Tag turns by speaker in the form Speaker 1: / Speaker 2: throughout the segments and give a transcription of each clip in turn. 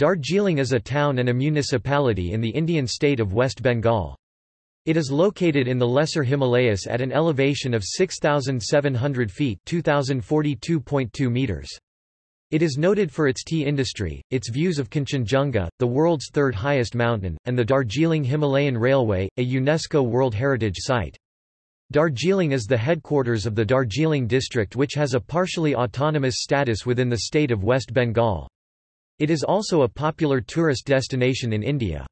Speaker 1: Darjeeling is a town and a municipality in the Indian state of West Bengal. It is located in the Lesser Himalayas at an elevation of 6,700 feet 2,042.2 meters. It is noted for its tea industry, its views of Kanchenjunga, the world's third highest mountain, and the Darjeeling Himalayan Railway, a UNESCO World Heritage Site. Darjeeling is the headquarters of the Darjeeling district which has a partially autonomous status within the state of West Bengal. It is also a popular tourist destination in India.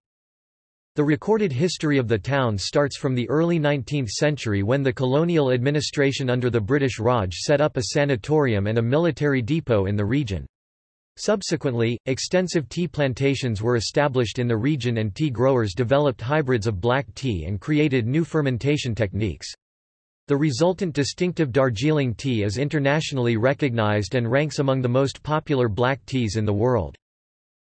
Speaker 1: The recorded history of the town starts from the early 19th century when the colonial administration under the British Raj set up a sanatorium and a military depot in the region. Subsequently, extensive tea plantations were established in the region and tea growers developed hybrids of black tea and created new fermentation techniques. The resultant distinctive Darjeeling tea is internationally recognized and ranks among the most popular black teas in the world.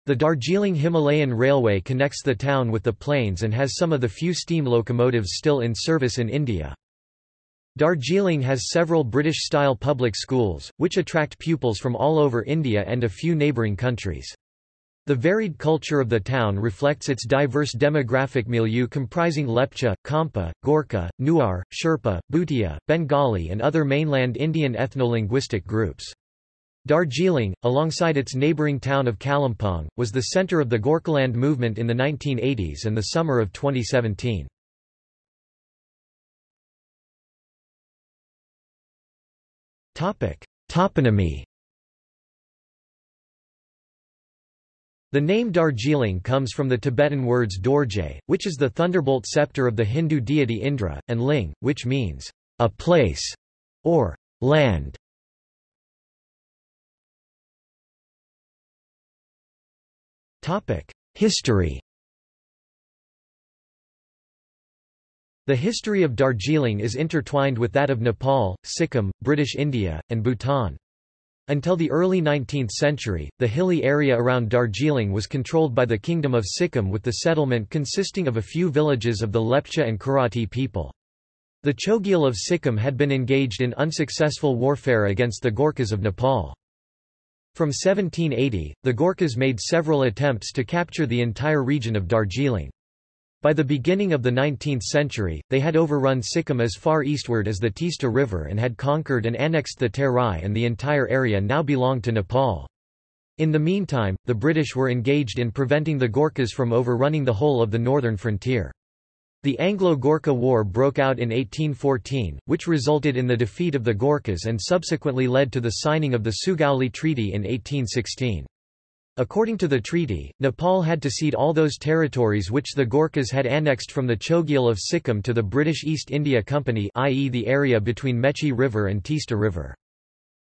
Speaker 1: The Darjeeling Himalayan Railway connects the town with the plains and has some of the few steam locomotives still in service in India. Darjeeling has several British-style public schools, which attract pupils from all over India and a few neighbouring countries. The varied culture of the town reflects its diverse demographic milieu comprising Lepcha, Khampa, Gorkha, Newar, Sherpa, Bhutia, Bengali and other mainland Indian ethno-linguistic groups. Darjeeling, alongside its neighbouring town of Kalimpong, was the centre of the Gorkhaland movement in the 1980s and the summer of 2017. Toponymy The name Darjeeling comes from the Tibetan words Dorje, which is the thunderbolt scepter of the Hindu deity Indra, and Ling, which means, a place, or land. History The history of Darjeeling is intertwined with that of Nepal, Sikkim, British India, and Bhutan. Until the early 19th century, the hilly area around Darjeeling was controlled by the Kingdom of Sikkim with the settlement consisting of a few villages of the Lepcha and Kirati people. The Chogyal of Sikkim had been engaged in unsuccessful warfare against the Gorkhas of Nepal. From 1780, the Gorkhas made several attempts to capture the entire region of Darjeeling. By the beginning of the 19th century, they had overrun Sikkim as far eastward as the Teesta River and had conquered and annexed the Terai and the entire area now belonged to Nepal. In the meantime, the British were engaged in preventing the Gorkhas from overrunning the whole of the northern frontier. The Anglo-Gorkha War broke out in 1814, which resulted in the defeat of the Gorkhas and subsequently led to the signing of the Sugauli Treaty in 1816. According to the treaty, Nepal had to cede all those territories which the Gorkhas had annexed from the Chogyal of Sikkim to the British East India Company i.e. the area between Mechi River and Teesta River.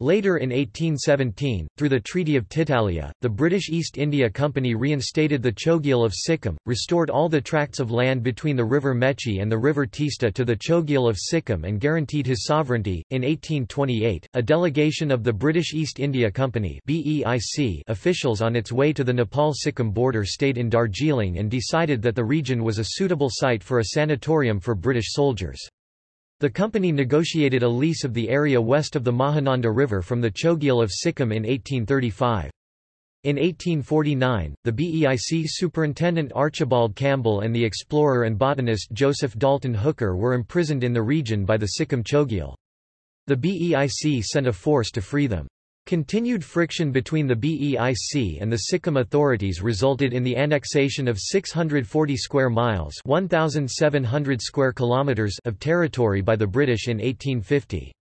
Speaker 1: Later in 1817, through the Treaty of Titalia, the British East India Company reinstated the Chogyal of Sikkim, restored all the tracts of land between the river Mechi and the river Tista to the Chogyal of Sikkim and guaranteed his sovereignty. In 1828, a delegation of the British East India Company (BEIC) officials on its way to the Nepal-Sikkim border stayed in Darjeeling and decided that the region was a suitable site for a sanatorium for British soldiers. The company negotiated a lease of the area west of the Mahananda River from the Chogyal of Sikkim in 1835. In 1849, the BEIC superintendent Archibald Campbell and the explorer and botanist Joseph Dalton Hooker were imprisoned in the region by the Sikkim Chogyal. The BEIC sent a force to free them. Continued friction between the BEIC and the Sikkim authorities resulted in the annexation of 640 square miles 1,700 square kilometers of territory by the British in 1850.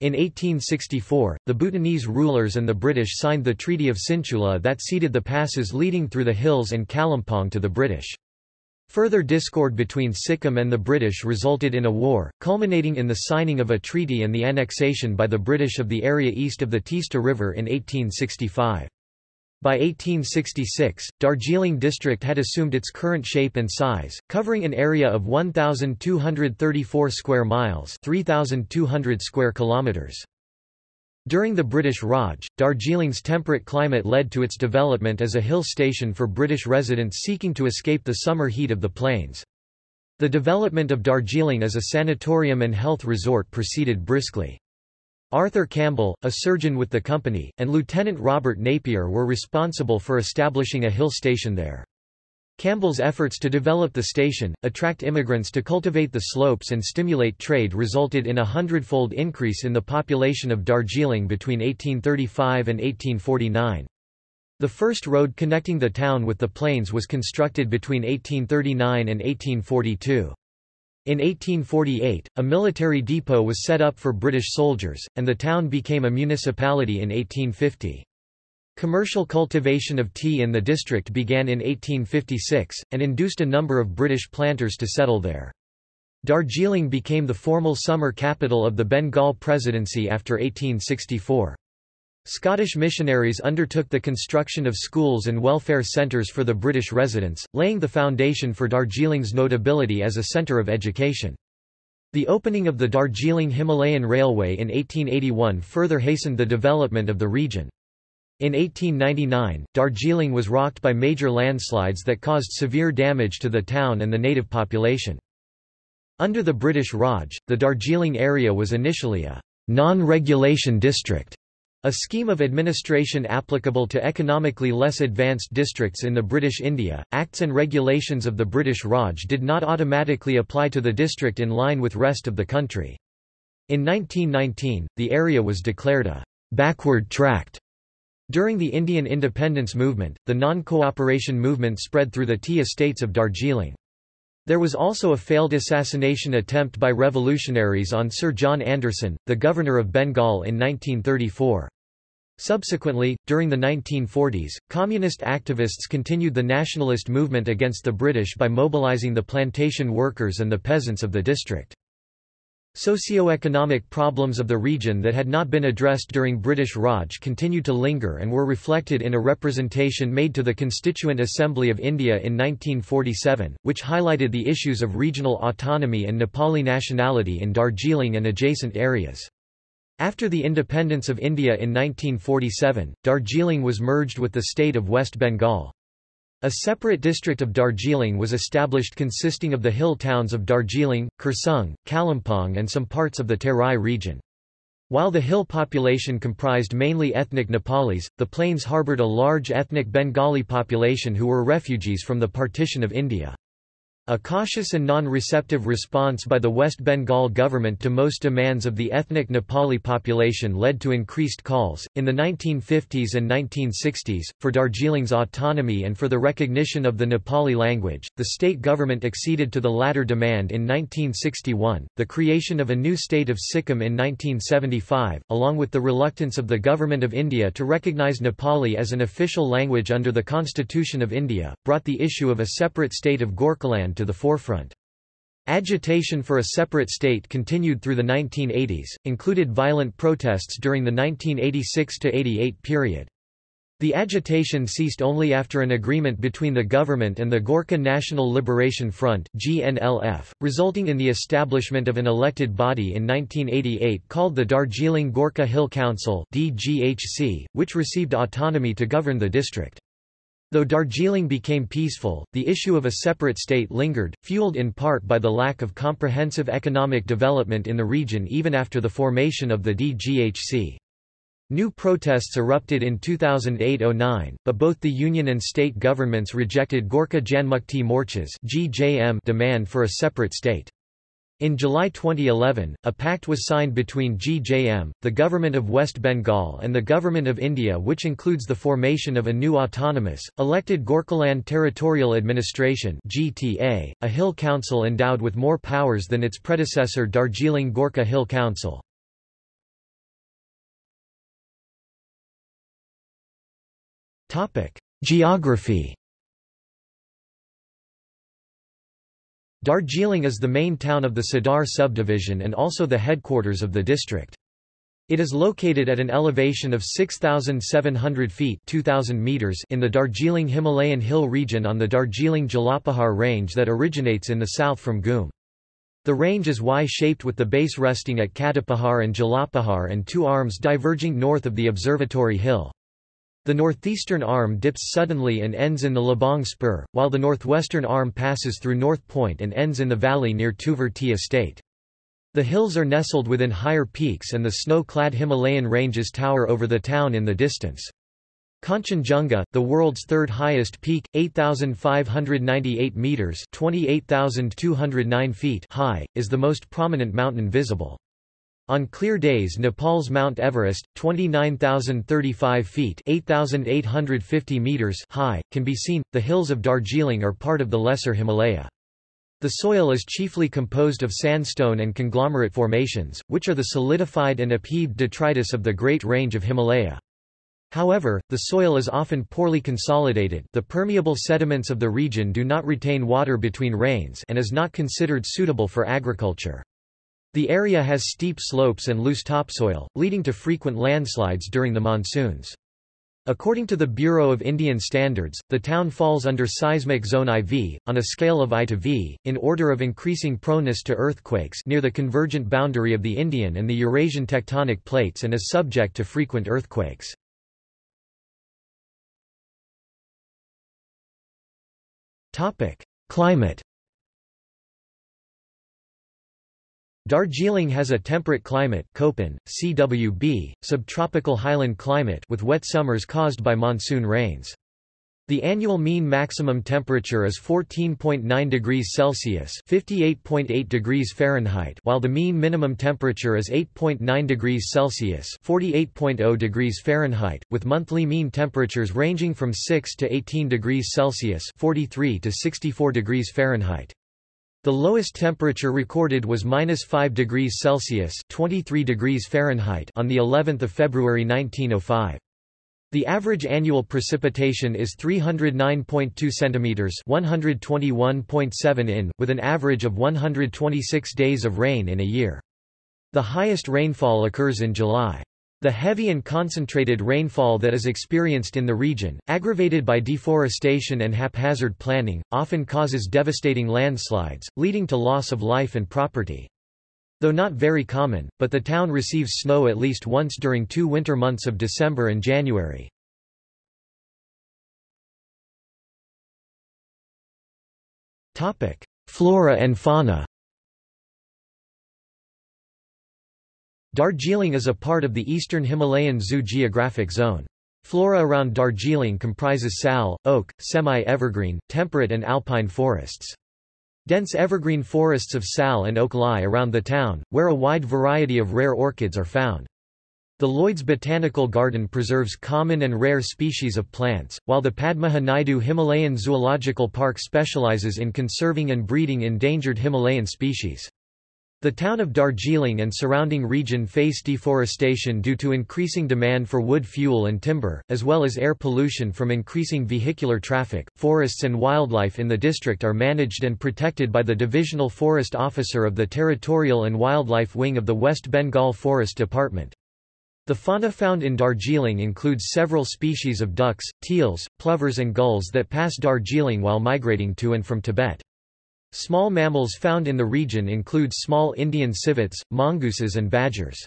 Speaker 1: In 1864, the Bhutanese rulers and the British signed the Treaty of Sinchula that ceded the passes leading through the hills and Kalimpong to the British. Further discord between Sikkim and the British resulted in a war, culminating in the signing of a treaty and the annexation by the British of the area east of the Teesta River in 1865. By 1866, Darjeeling district had assumed its current shape and size, covering an area of 1,234 square miles 3,200 square kilometers. During the British Raj, Darjeeling's temperate climate led to its development as a hill station for British residents seeking to escape the summer heat of the plains. The development of Darjeeling as a sanatorium and health resort proceeded briskly. Arthur Campbell, a surgeon with the company, and Lieutenant Robert Napier were responsible for establishing a hill station there. Campbell's efforts to develop the station, attract immigrants to cultivate the slopes and stimulate trade resulted in a hundredfold increase in the population of Darjeeling between 1835 and 1849. The first road connecting the town with the plains was constructed between 1839 and 1842. In 1848, a military depot was set up for British soldiers, and the town became a municipality in 1850. Commercial cultivation of tea in the district began in 1856, and induced a number of British planters to settle there. Darjeeling became the formal summer capital of the Bengal Presidency after 1864. Scottish missionaries undertook the construction of schools and welfare centres for the British residents, laying the foundation for Darjeeling's notability as a centre of education. The opening of the Darjeeling Himalayan Railway in 1881 further hastened the development of the region. In 1899, Darjeeling was rocked by major landslides that caused severe damage to the town and the native population. Under the British Raj, the Darjeeling area was initially a non-regulation district, a scheme of administration applicable to economically less advanced districts in the British India. Acts and regulations of the British Raj did not automatically apply to the district in line with rest of the country. In 1919, the area was declared a backward tract during the Indian independence movement, the non-cooperation movement spread through the tea estates of Darjeeling. There was also a failed assassination attempt by revolutionaries on Sir John Anderson, the governor of Bengal in 1934. Subsequently, during the 1940s, communist activists continued the nationalist movement against the British by mobilizing the plantation workers and the peasants of the district. Socio-economic problems of the region that had not been addressed during British Raj continued to linger and were reflected in a representation made to the Constituent Assembly of India in 1947, which highlighted the issues of regional autonomy and Nepali nationality in Darjeeling and adjacent areas. After the independence of India in 1947, Darjeeling was merged with the state of West Bengal. A separate district of Darjeeling was established consisting of the hill towns of Darjeeling, Kurseong, Kalimpong and some parts of the Terai region. While the hill population comprised mainly ethnic Nepalis, the plains harbored a large ethnic Bengali population who were refugees from the partition of India. A cautious and non-receptive response by the West Bengal government to most demands of the ethnic Nepali population led to increased calls, in the 1950s and 1960s, for Darjeeling's autonomy and for the recognition of the Nepali language. The state government acceded to the latter demand in 1961, the creation of a new state of Sikkim in 1975, along with the reluctance of the Government of India to recognize Nepali as an official language under the Constitution of India, brought the issue of a separate state of Gorkhaland to the forefront. Agitation for a separate state continued through the 1980s, included violent protests during the 1986–88 period. The agitation ceased only after an agreement between the government and the Gorkha National Liberation Front GNLF, resulting in the establishment of an elected body in 1988 called the Darjeeling Gorkha Hill Council DGHC, which received autonomy to govern the district. Though Darjeeling became peaceful, the issue of a separate state lingered, fueled in part by the lack of comprehensive economic development in the region even after the formation of the DGHC. New protests erupted in 2008–09, but both the union and state governments rejected Gorkha Janmukti Morcha's demand for a separate state. In July 2011, a pact was signed between GJM, the Government of West Bengal and the Government of India which includes the formation of a new autonomous, elected Gorkhaland Territorial Administration GTA, a hill council endowed with more powers than its predecessor Darjeeling Gorkha Hill Council. Geography Darjeeling is the main town of the Sadar subdivision and also the headquarters of the district. It is located at an elevation of 6,700 feet 2,000 meters in the Darjeeling Himalayan hill region on the Darjeeling Jalapahar range that originates in the south from Ghum. The range is Y-shaped with the base resting at Katapahar and Jalapahar and two arms diverging north of the observatory hill. The northeastern arm dips suddenly and ends in the Labong Spur, while the northwestern arm passes through North Point and ends in the valley near Tukvar Tea Estate. The hills are nestled within higher peaks and the snow-clad Himalayan ranges tower over the town in the distance. Kanchenjunga, the world's third highest peak, 8,598 metres 28,209 feet high, is the most prominent mountain visible. On clear days Nepal's Mount Everest, 29,035 feet 8,850 meters high, can be seen. The hills of Darjeeling are part of the Lesser Himalaya. The soil is chiefly composed of sandstone and conglomerate formations, which are the solidified and upheaved detritus of the Great Range of Himalaya. However, the soil is often poorly consolidated the permeable sediments of the region do not retain water between rains and is not considered suitable for agriculture. The area has steep slopes and loose topsoil, leading to frequent landslides during the monsoons. According to the Bureau of Indian Standards, the town falls under seismic zone IV, on a scale of I to V, in order of increasing proneness to earthquakes near the convergent boundary of the Indian and the Eurasian tectonic plates and is subject to frequent earthquakes. Climate Darjeeling has a temperate climate Köppen, CWB, subtropical highland climate with wet summers caused by monsoon rains. The annual mean maximum temperature is 14.9 degrees Celsius (58.8 degrees Fahrenheit), while the mean minimum temperature is 8.9 degrees Celsius (48.0 degrees Fahrenheit), with monthly mean temperatures ranging from 6 to 18 degrees Celsius (43 to 64 degrees Fahrenheit). The lowest temperature recorded was minus 5 degrees Celsius (23 degrees Fahrenheit) on the 11th of February 1905. The average annual precipitation is 309.2 centimeters (121.7 in), with an average of 126 days of rain in a year. The highest rainfall occurs in July. The heavy and concentrated rainfall that is experienced in the region, aggravated by deforestation and haphazard planning, often causes devastating landslides, leading to loss of life and property. Though not very common, but the town receives snow at least once during two winter months of December and January. Flora and fauna Darjeeling is a part of the eastern Himalayan Zoo geographic zone. Flora around Darjeeling comprises sal, oak, semi-evergreen, temperate and alpine forests. Dense evergreen forests of sal and oak lie around the town, where a wide variety of rare orchids are found. The Lloyd's Botanical Garden preserves common and rare species of plants, while the Padmaja Naidu Himalayan Zoological Park specializes in conserving and breeding endangered Himalayan species. The town of Darjeeling and surrounding region face deforestation due to increasing demand for wood fuel and timber, as well as air pollution from increasing vehicular traffic. Forests and wildlife in the district are managed and protected by the Divisional Forest Officer of the Territorial and Wildlife Wing of the West Bengal Forest Department. The fauna found in Darjeeling includes several species of ducks, teals, plovers and gulls that pass Darjeeling while migrating to and from Tibet. Small mammals found in the region include small Indian civets, mongooses and badgers.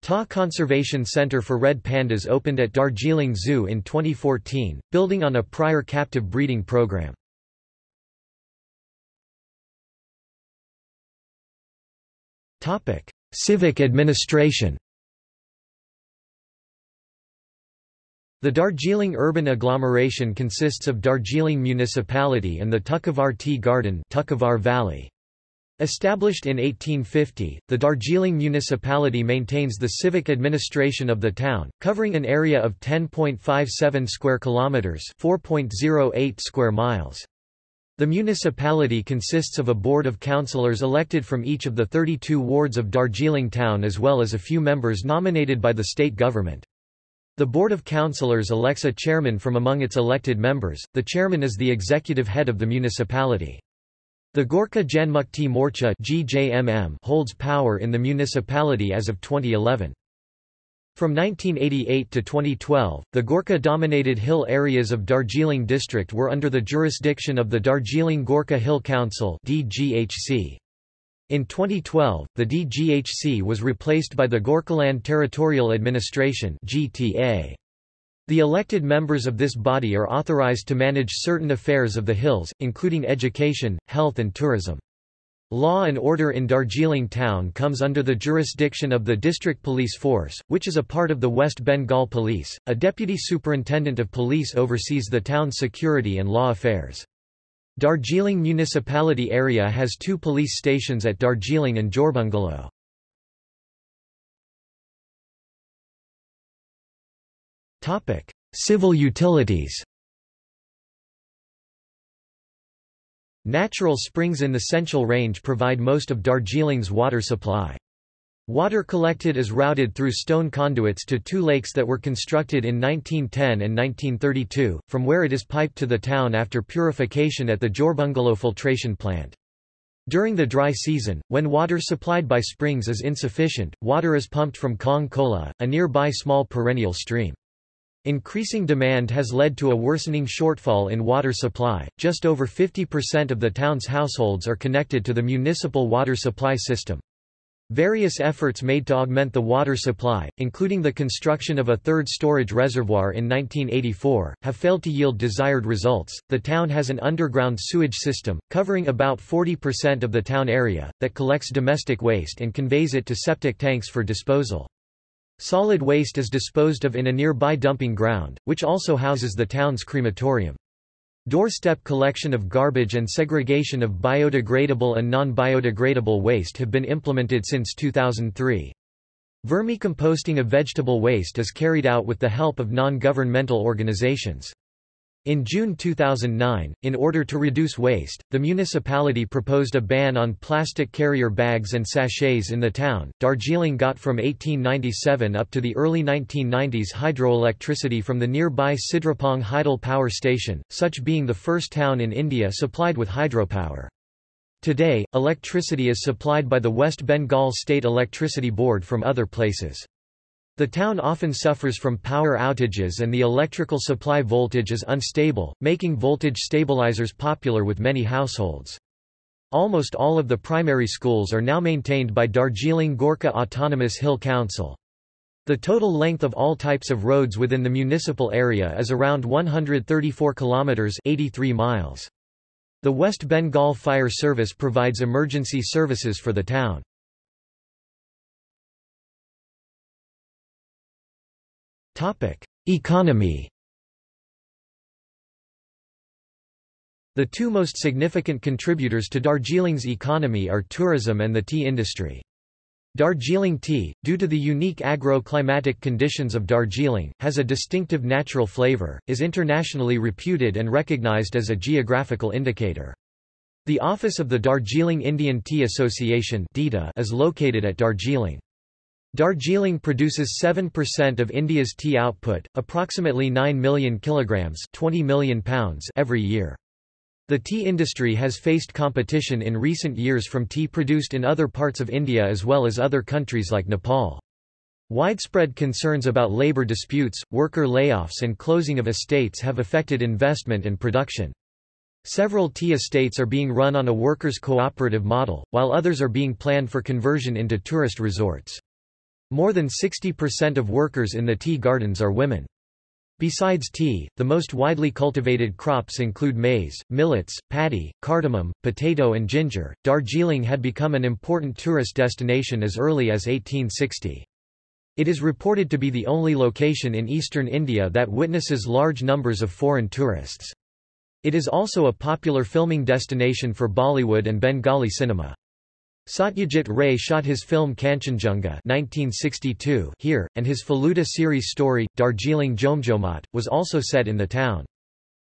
Speaker 1: Ta Conservation Center for Red Pandas opened at Darjeeling Zoo in 2014, building on a prior captive breeding program. Civic administration The Darjeeling urban agglomeration consists of Darjeeling Municipality and the Tukavar Tea Garden Tukavar Valley. Established in 1850, the Darjeeling municipality maintains the civic administration of the town, covering an area of 10.57 square kilometers, 4.08 square miles. The municipality consists of a board of councillors elected from each of the 32 wards of Darjeeling town as well as a few members nominated by the state government. The Board of Councillors elects a chairman from among its elected members. The chairman is the executive head of the municipality. The Gorkha Janmukti Morcha (GJMM) holds power in the municipality as of 2011. From 1988 to 2012, the Gorkha-dominated hill areas of Darjeeling district were under the jurisdiction of the Darjeeling Gorkha Hill Council (DGHC). In 2012, the DGHC was replaced by the Gorkhaland Territorial Administration GTA. The elected members of this body are authorized to manage certain affairs of the hills, including education, health and tourism. Law and order in Darjeeling town comes under the jurisdiction of the District Police Force, which is a part of the West Bengal Police. A deputy superintendent of police oversees the town's security and law affairs. Darjeeling municipality area has two police stations at Darjeeling and Jorbungalow. Topic: Civil utilities. Natural springs in the Central Range provide most of Darjeeling's water supply. Water collected is routed through stone conduits to two lakes that were constructed in 1910 and 1932, from where it is piped to the town after purification at the Jorbungalow filtration plant. During the dry season, when water supplied by springs is insufficient, water is pumped from Kong Kola, a nearby small perennial stream. Increasing demand has led to a worsening shortfall in water supply. Just over 50% of the town's households are connected to the municipal water supply system. Various efforts made to augment the water supply, including the construction of a third storage reservoir in 1984, have failed to yield desired results. The town has an underground sewage system, covering about 40% of the town area, that collects domestic waste and conveys it to septic tanks for disposal. Solid waste is disposed of in a nearby dumping ground, which also houses the town's crematorium. Doorstep collection of garbage and segregation of biodegradable and non-biodegradable waste have been implemented since 2003. Vermicomposting of vegetable waste is carried out with the help of non-governmental organizations. In June 2009, in order to reduce waste, the municipality proposed a ban on plastic carrier bags and sachets in the town. Darjeeling got from 1897 up to the early 1990s hydroelectricity from the nearby Sidrapong Hydel power station, such being the first town in India supplied with hydropower. Today, electricity is supplied by the West Bengal State Electricity Board from other places. The town often suffers from power outages and the electrical supply voltage is unstable, making voltage stabilizers popular with many households. Almost all of the primary schools are now maintained by Darjeeling Gorkha Autonomous Hill Council. The total length of all types of roads within the municipal area is around 134 kilometers 83 miles. The West Bengal Fire Service provides emergency services for the town. Economy The two most significant contributors to Darjeeling's economy are tourism and the tea industry. Darjeeling tea, due to the unique agro-climatic conditions of Darjeeling, has a distinctive natural flavor, is internationally reputed and recognized as a geographical indicator. The office of the Darjeeling Indian Tea Association is located at Darjeeling. Darjeeling produces 7% of India's tea output, approximately 9 million kilograms 20 million pounds every year. The tea industry has faced competition in recent years from tea produced in other parts of India as well as other countries like Nepal. Widespread concerns about labor disputes, worker layoffs and closing of estates have affected investment and production. Several tea estates are being run on a workers' cooperative model, while others are being planned for conversion into tourist resorts. More than 60% of workers in the tea gardens are women. Besides tea, the most widely cultivated crops include maize, millets, paddy, cardamom, potato and ginger. Darjeeling had become an important tourist destination as early as 1860. It is reported to be the only location in eastern India that witnesses large numbers of foreign tourists. It is also a popular filming destination for Bollywood and Bengali cinema. Satyajit Ray shot his film Kanchenjunga 1962 here, and his Feluda series story, Darjeeling Jomjomat, was also set in the town.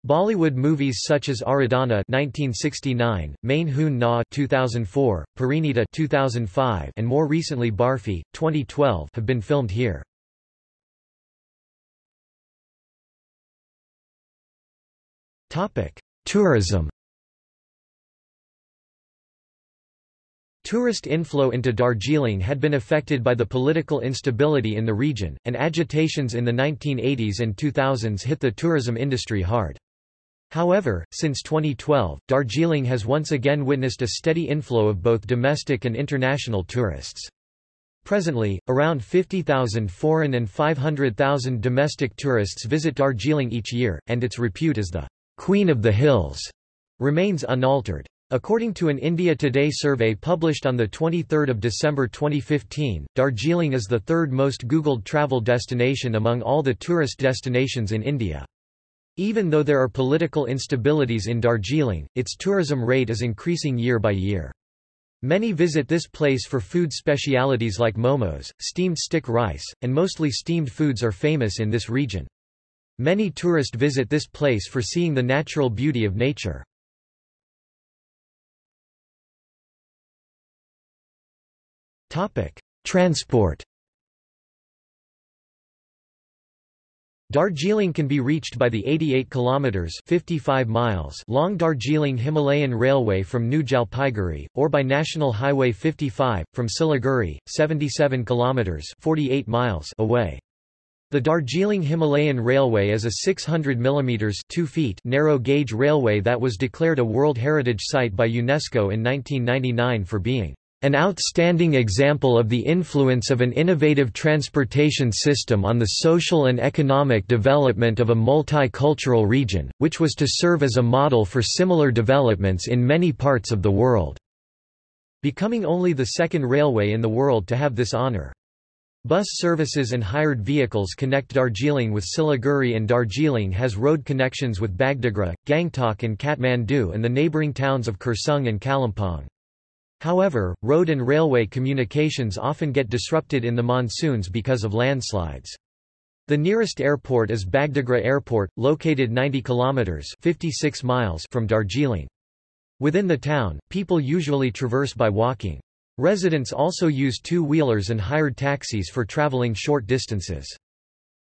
Speaker 1: Bollywood movies such as Aradhana 1969, Main Hoon Na 2004, Parineeta 2005, and more recently Barfi 2012 have been filmed here. Topic: Tourism Tourist inflow into Darjeeling had been affected by the political instability in the region, and agitations in the 1980s and 2000s hit the tourism industry hard. However, since 2012, Darjeeling has once again witnessed a steady inflow of both domestic and international tourists. Presently, around 50,000 foreign and 500,000 domestic tourists visit Darjeeling each year, and its repute as the Queen of the Hills remains unaltered. According to an India Today survey published on 23 December 2015, Darjeeling is the third most Googled travel destination among all the tourist destinations in India. Even though there are political instabilities in Darjeeling, its tourism rate is increasing year by year. Many visit this place for food specialities like momos, steamed stick rice, and mostly steamed foods are famous in this region. Many tourists visit this place for seeing the natural beauty of nature. Transport Darjeeling can be reached by the 88 kilometers 55 miles long Darjeeling Himalayan Railway from New Jalpaiguri or by National Highway 55 from Siliguri 77 kilometers 48 miles away. The Darjeeling Himalayan Railway is a 600 mm 2 feet narrow gauge railway that was declared a World Heritage Site by UNESCO in 1999 for being an outstanding example of the influence of an innovative transportation system on the social and economic development of a multicultural region, which was to serve as a model for similar developments in many parts of the world. Becoming only the second railway in the world to have this honor. Bus services and hired vehicles connect Darjeeling with Siliguri and Darjeeling has road connections with Bagdogra, Gangtok and Kathmandu and the neighbouring towns of Kurseong and Kalimpong. However, road and railway communications often get disrupted in the monsoons because of landslides. The nearest airport is Bagdogra Airport, located 90 kilometers (56 miles) from Darjeeling. Within the town, people usually traverse by walking. Residents also use two-wheelers and hired taxis for traveling short distances.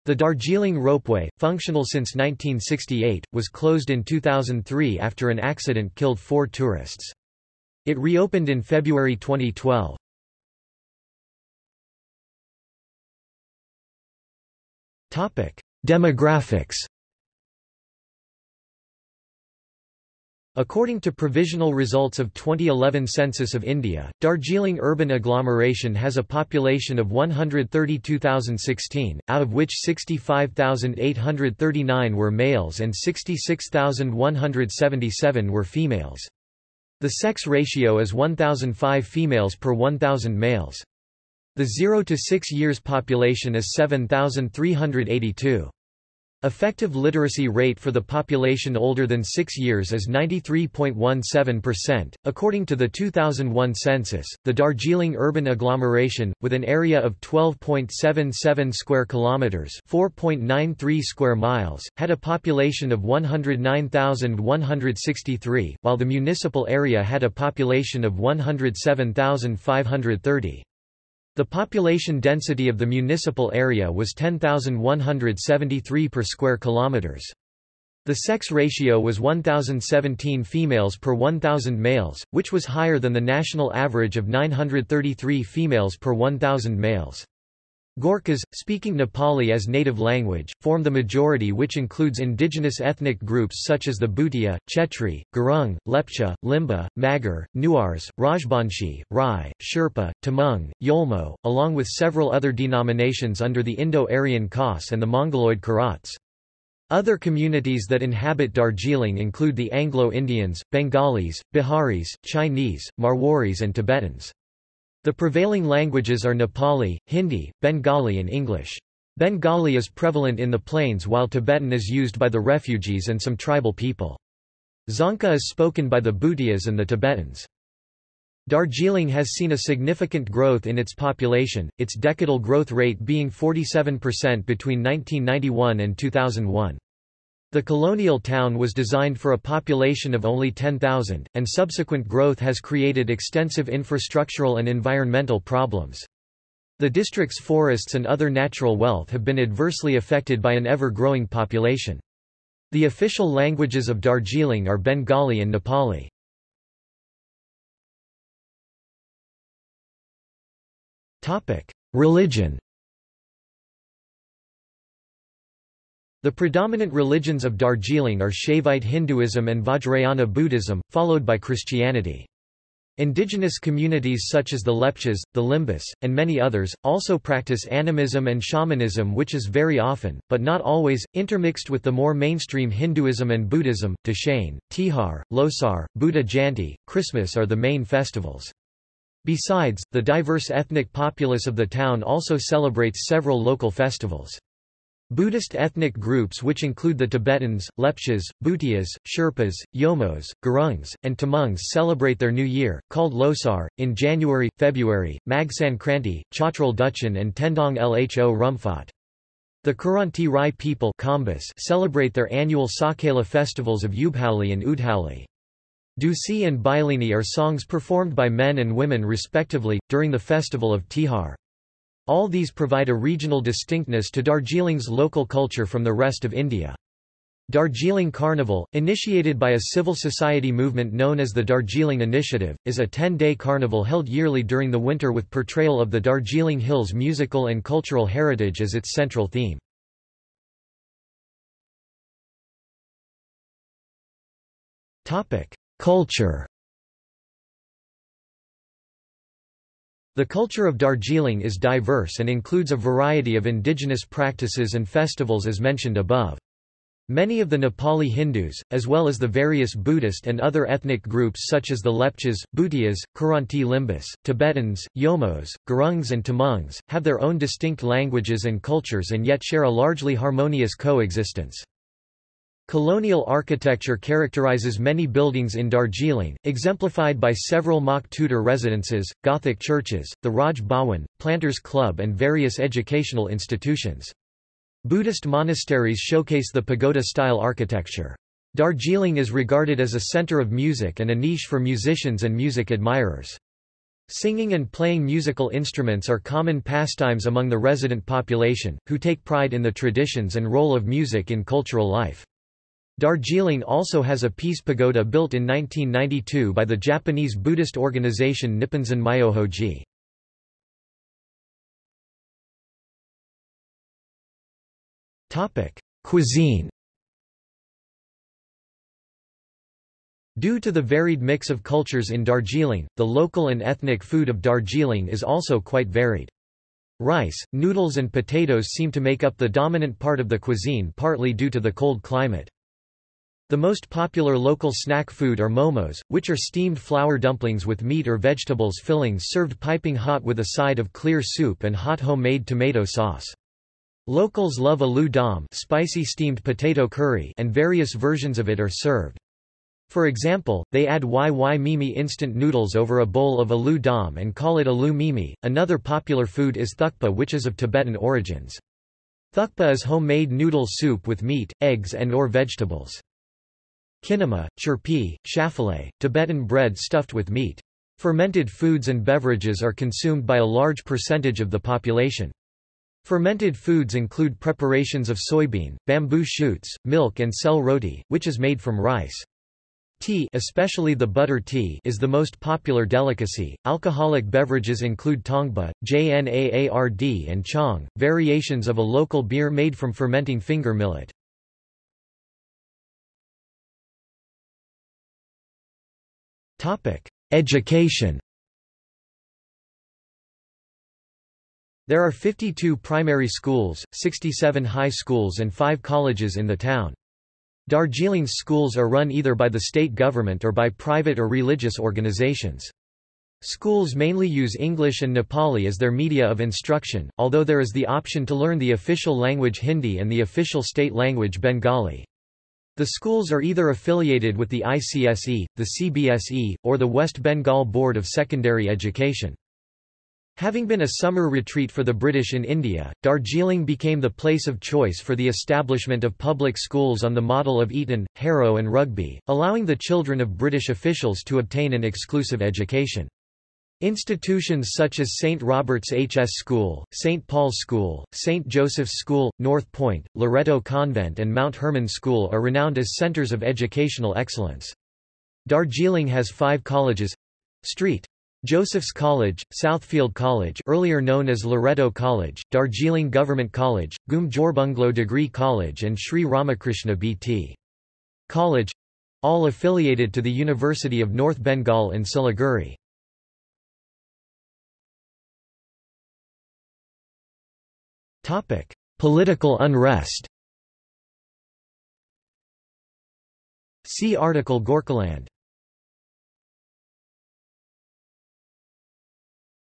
Speaker 1: The Darjeeling Ropeway, functional since 1968, was closed in 2003 after an accident killed four tourists. It reopened in February 2012. Topic: Demographics. According to provisional results of 2011 Census of India, Darjeeling urban agglomeration has a population of 132,016, out of which 65,839 were males and 66,177 were females. The sex ratio is 1,005 females per 1,000 males. The 0 to 6 years population is 7,382. Effective literacy rate for the population older than 6 years is 93.17%. According to the 2001 census, the Darjeeling urban agglomeration, with an area of 12.77 square kilometers, 4.93 square miles, had a population of 109,163, while the municipal area had a population of 107,530. The population density of the municipal area was 10,173 per square kilometers. The sex ratio was 1,017 females per 1,000 males, which was higher than the national average of 933 females per 1,000 males. Gorkhas, speaking Nepali as native language, form the majority which includes indigenous ethnic groups such as the Bhutia, Chetri, Gurung, Lepcha, Limba, Magar, Newars, Rajbanshi, Rai, Sherpa, Tamang, Yolmo, along with several other denominations under the Indo-Aryan Khas and the Mongoloid Kirats. Other communities that inhabit Darjeeling include the Anglo-Indians, Bengalis, Biharis, Chinese, Marwaris and Tibetans. The prevailing languages are Nepali, Hindi, Bengali and English. Bengali is prevalent in the plains while Tibetan is used by the refugees and some tribal people. Dzongkha is spoken by the Bhutias and the Tibetans. Darjeeling has seen a significant growth in its population, its decadal growth rate being 47% between 1991 and 2001. The colonial town was designed for a population of only 10,000, and subsequent growth has created extensive infrastructural and environmental problems. The district's forests and other natural wealth have been adversely affected by an ever-growing population. The official languages of Darjeeling are Bengali and Nepali. Religion The predominant religions of Darjeeling are Shaivite Hinduism and Vajrayana Buddhism, followed by Christianity. Indigenous communities such as the Lepchas, the Limbus, and many others, also practice animism and shamanism which is very often, but not always, intermixed with the more mainstream Hinduism and Buddhism. Dashain, Tihar, Losar, Buddha Jayanti, Christmas are the main festivals. Besides, the diverse ethnic populace of the town also celebrates several local festivals. Buddhist ethnic groups which include the Tibetans, Lepchas, Bhutias, Sherpas, Yolmos, Gurungs, and Tamangs celebrate their new year, called Losar, in January, February, Mag Sankranti, Chotrul Duchen and Tendong Lho Rumphot. The Kiranti Rai people celebrate their annual Sakela festivals of Ubhauli and Udhauli. Deusi and Bhailini are songs performed by men and women respectively, during the festival of Tihar. All these provide a regional distinctness to Darjeeling's local culture from the rest of India. Darjeeling Carnival, initiated by a civil society movement known as the Darjeeling Initiative, is a 10-day carnival held yearly during the winter with portrayal of the Darjeeling Hills musical and cultural heritage as its central theme. Culture The culture of Darjeeling is diverse and includes a variety of indigenous practices and festivals as mentioned above. Many of the Nepali Hindus, as well as the various Buddhist and other ethnic groups such as the Lepchas, Bhutias, Kiranti Limbus, Tibetans, Yolmos, Gurungs and Tamangs, have their own distinct languages and cultures and yet share a largely harmonious coexistence. Colonial architecture characterizes many buildings in Darjeeling, exemplified by several mock Tudor residences, Gothic churches, the Raj Bhawan, Planters Club and various educational institutions. Buddhist monasteries showcase the pagoda-style architecture. Darjeeling is regarded as a center of music and a niche for musicians and music admirers. Singing and playing musical instruments are common pastimes among the resident population, who take pride in the traditions and role of music in cultural life. Darjeeling also has a peace pagoda built in 1992 by the Japanese Buddhist organization Nipponzan Myohoji. Cuisine Due to the varied mix of cultures in Darjeeling, the local and ethnic food of Darjeeling is also quite varied. Rice, noodles and potatoes seem to make up the dominant part of the cuisine partly due to the cold climate. The most popular local snack food are momos, which are steamed flour dumplings with meat or vegetables fillings served piping hot with a side of clear soup and hot homemade tomato sauce. Locals love aloo dum spicy steamed potato curry and various versions of it are served. For example, they add YY Mimi instant noodles over a bowl of aloo dum and call it aloo mimi. Another popular food is thukpa which is of Tibetan origins. Thukpa is homemade noodle soup with meat, eggs and or vegetables. Kinema, chirpi, shafale, Tibetan bread stuffed with meat. Fermented foods and beverages are consumed by a large percentage of the population. Fermented foods include preparations of soybean, bamboo shoots, milk and sel roti, which is made from rice. Tea, especially the butter tea, is the most popular delicacy. Alcoholic beverages include tongba, jnaard and chong, variations of a local beer made from fermenting finger millet. Education There are 52 primary schools, 67 high schools and 5 colleges in the town. Darjeeling's schools are run either by the state government or by private or religious organizations. Schools mainly use English and Nepali as their media of instruction, although there is the option to learn the official language Hindi and the official state language Bengali. The schools are either affiliated with the ICSE, the CBSE, or the West Bengal Board of Secondary Education. Having been a summer retreat for the British in India, Darjeeling became the place of choice for the establishment of public schools on the model of Eton, Harrow and Rugby, allowing the children of British officials to obtain an exclusive education. Institutions such as St. Robert's H.S. School, St. Paul's School, St. Joseph's School, North Point, Loreto Convent and Mount Hermon School are renowned as centers of educational excellence. Darjeeling has five colleges St. Joseph's College, Southfield College earlier known as Loreto College, Darjeeling Government College, Ghum Jorbungalow Degree College and Sri Ramakrishna B.T. College all affiliated to the University of North Bengal in Siliguri. Topic: Political unrest. See article Gorkhaland.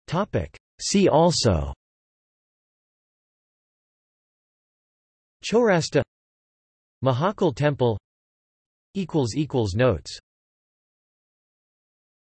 Speaker 1: Topic: See also. Chorasta Mahakal Temple equals equals notes